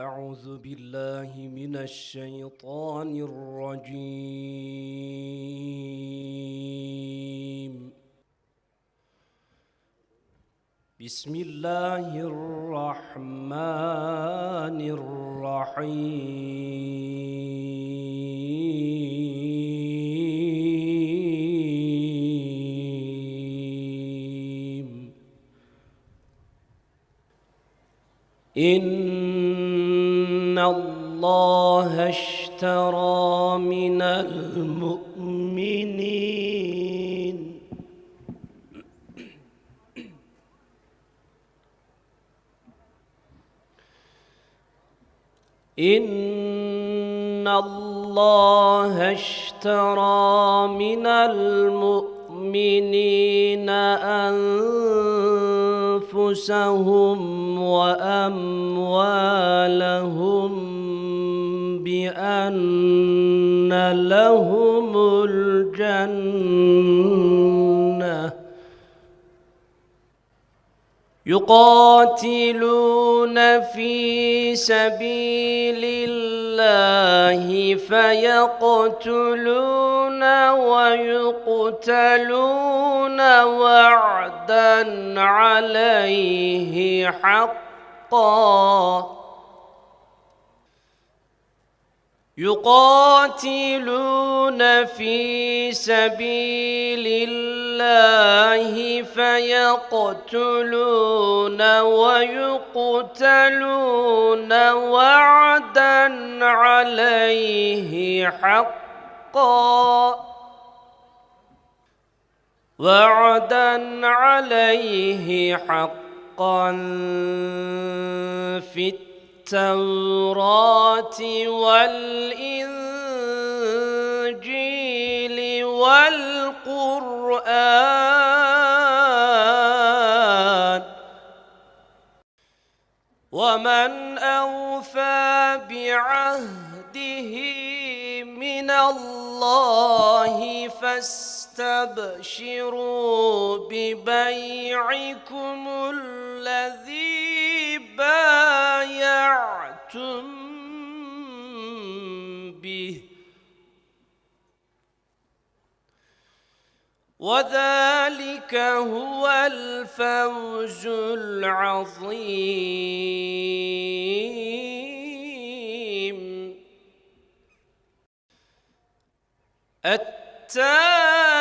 أعوذ بالله من الشيطان الرجيم. بسم الله الرحمن الرحيم. إن الله اشترى من المؤمنين. إن الله اشترى من المؤمنين أنفسهم وأموالهم بأن لهم الجنة. يقاتلون في سبيل الله فيقتلون ويقتلون وعدا عليه حقا. يقاتلون في سبيل الله فيقتلون ويقتلون وعدا عليه حقا. وعدا عليه حقا في التوراة والإنجيل والقرآن. ومن أوفى بعهده من الله فاستبشروا ببيعكم وذلك هو الفوز العظيم. التائبون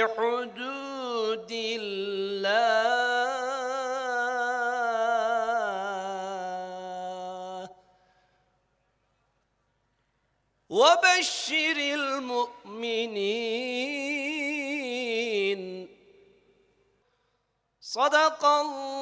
لحدود الله. وبشر المؤمنين. صدق الله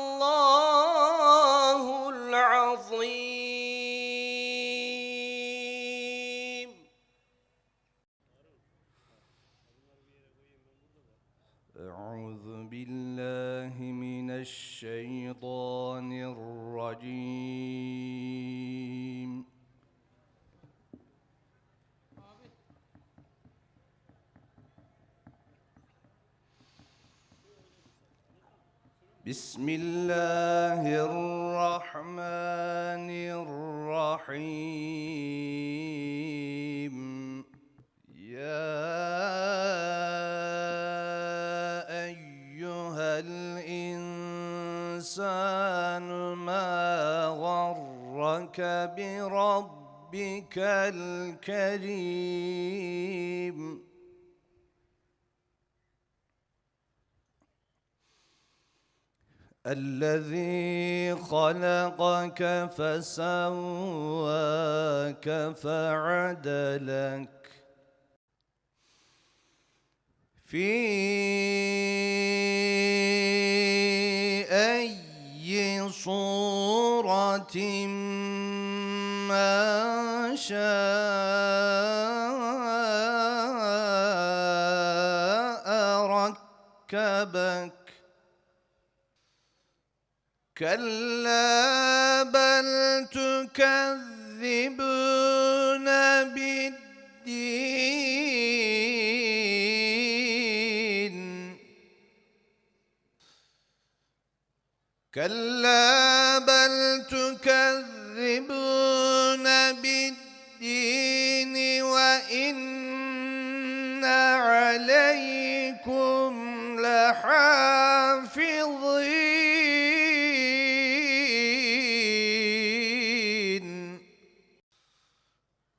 الإنسان ما غرك بربك الكريم. الذي خلقك فسواك فعدلك. في صورة ما شاء ركبك. كلا بل تكذبون بالدين. كلا بل تكذبون بالدين وإن عليكم لحافظين.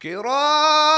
كراما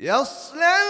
يصلونها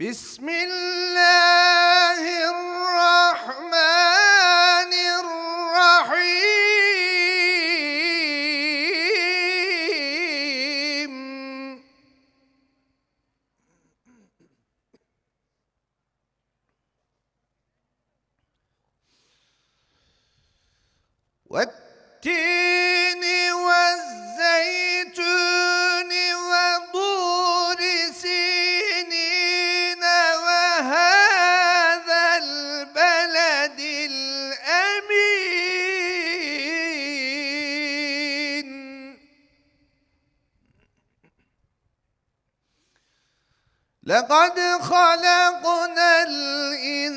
بسم الله لقد خلقنا الإنسان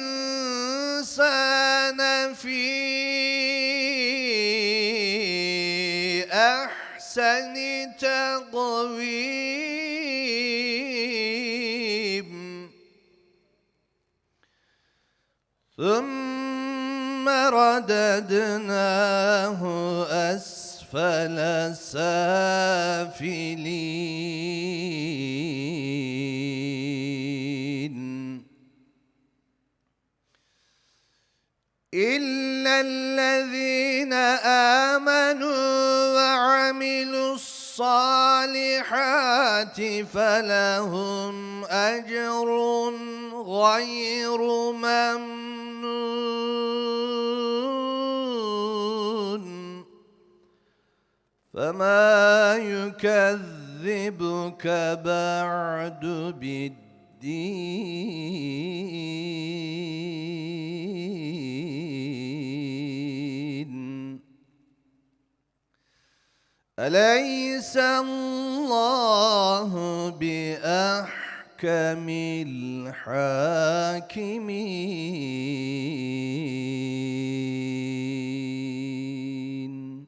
في أحسن تقويم. قويم ثم رددناه أسفل سافلين. إلا الذين آمنوا وعملوا الصالحات فلهم أجر غير ممنون فما يكذبك بعد بالدين أليس الله بأحكم الحاكمين؟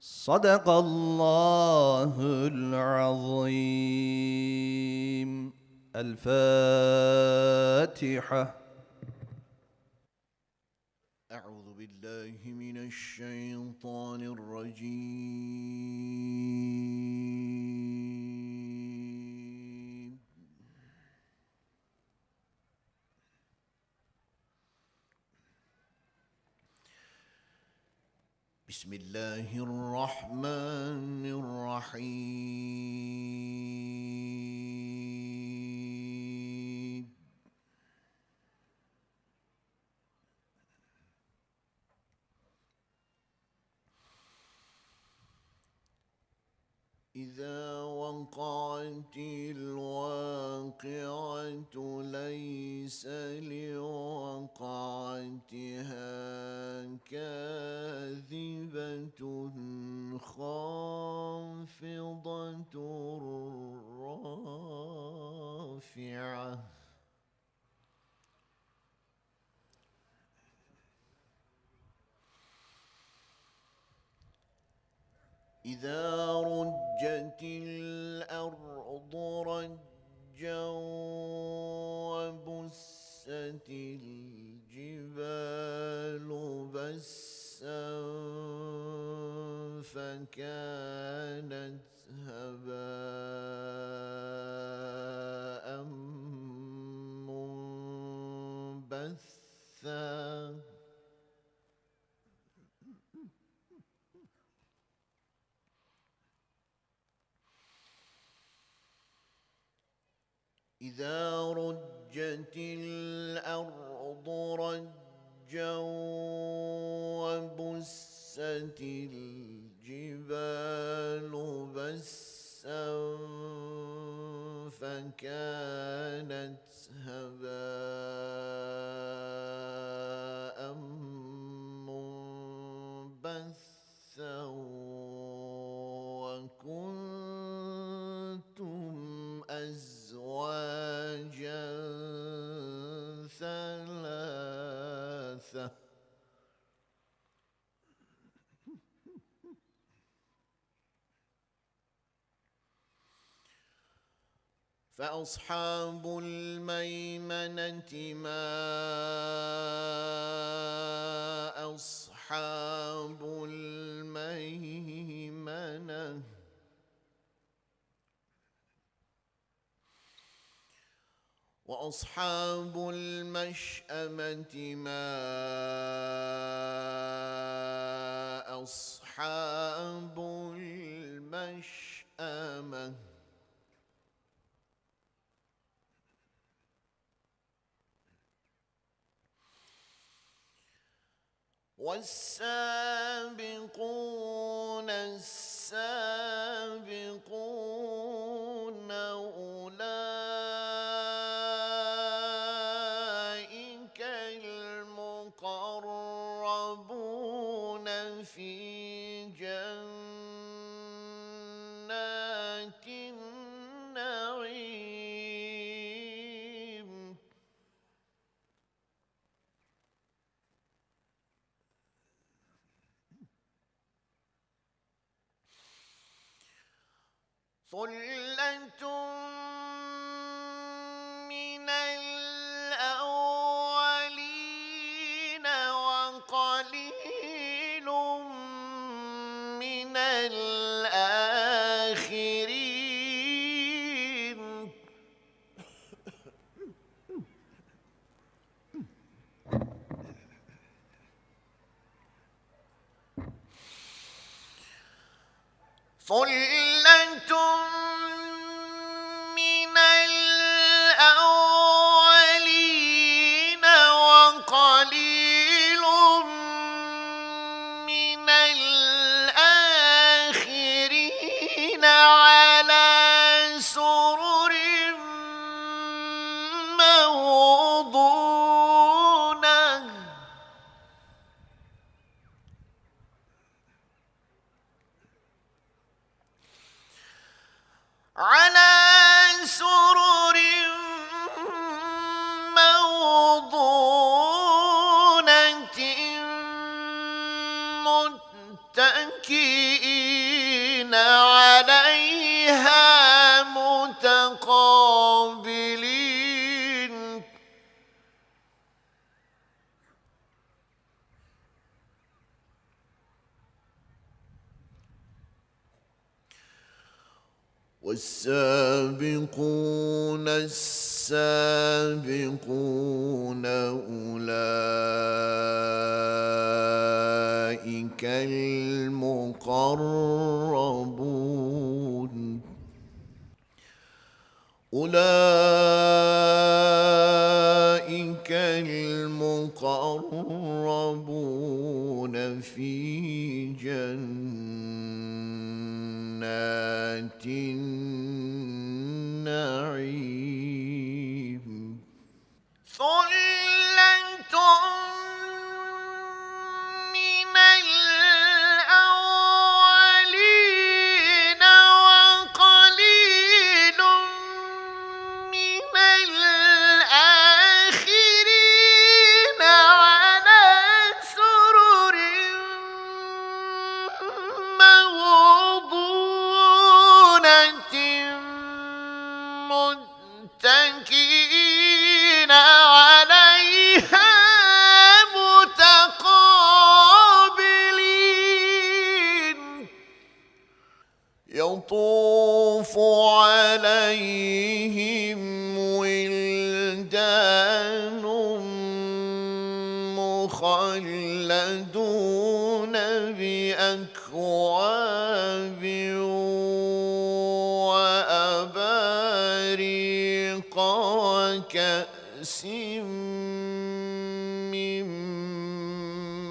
صدق الله العظيم. الفاتحة أعوذ بالله من الشيطان الرجيم. بسم الله الرحمن الرحيم. إذا وقعت الواقعة ليس لوقعتها كاذبة خافضة رافعة. إذا رجت الأرض رجا وبست الجبال بسا فكانت هباء منبثا. أزواجا ثلاثة. فأصحاب الميمنة ما أصحاب الميمنة وأصحاب المشأمة ما أصحاب المشأمة. والسابقون السابقون السابقون السابقون أولئك المقربون أولئك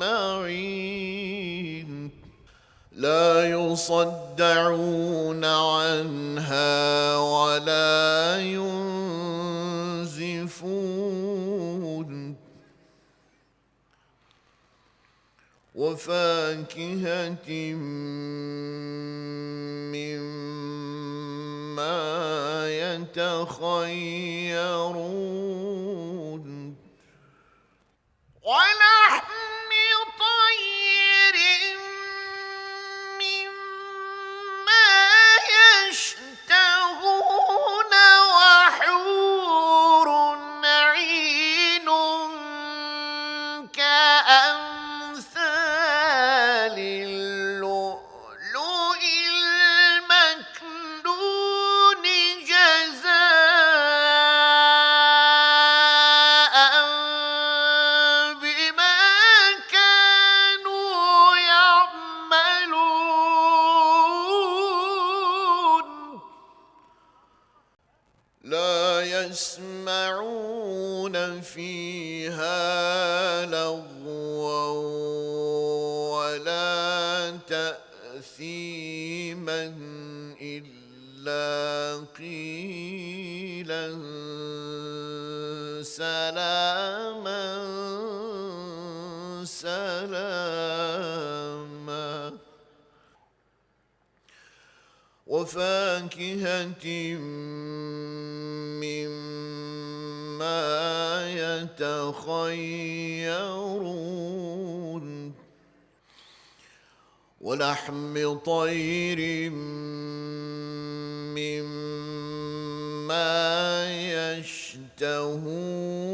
أجمعين. لا يصدعون عنها ولا ينزفون. وفاكهة مما يتخيرون. ولحم وفاكهة مما يتخيرون ولحم طير مما يشتهون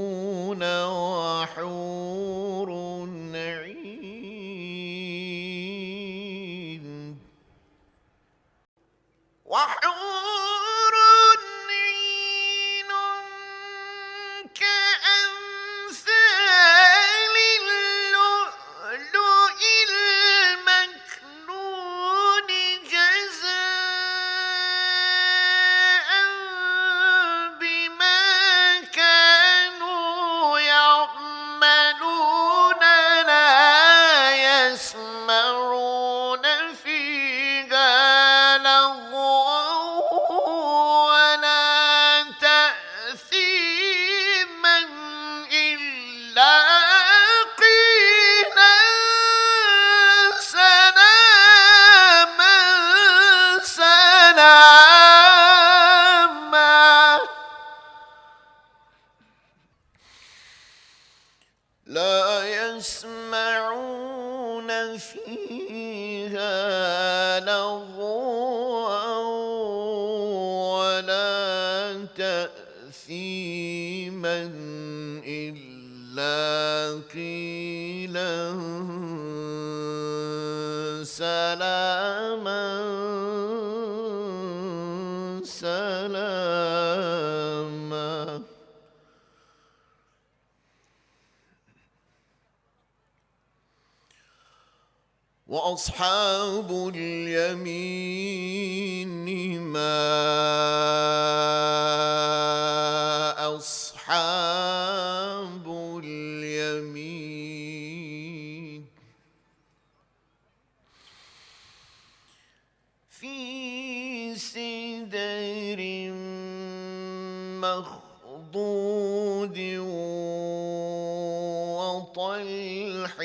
تأثيما إلا قيلا سلاما سلاما وأصحاب اليمين في سدر مخضود وطلح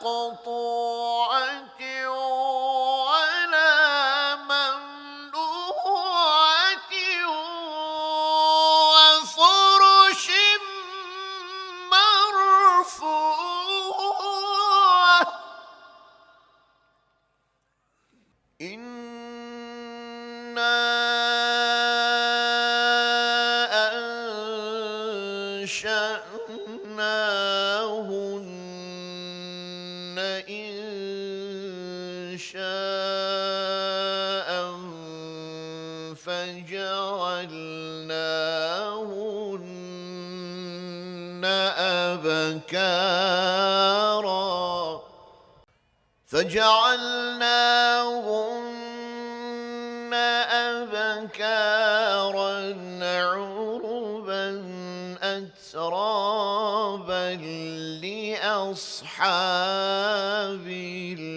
تقطع أبكارا فجعلناهن أبكارا عربا أترابا لأصحاب الله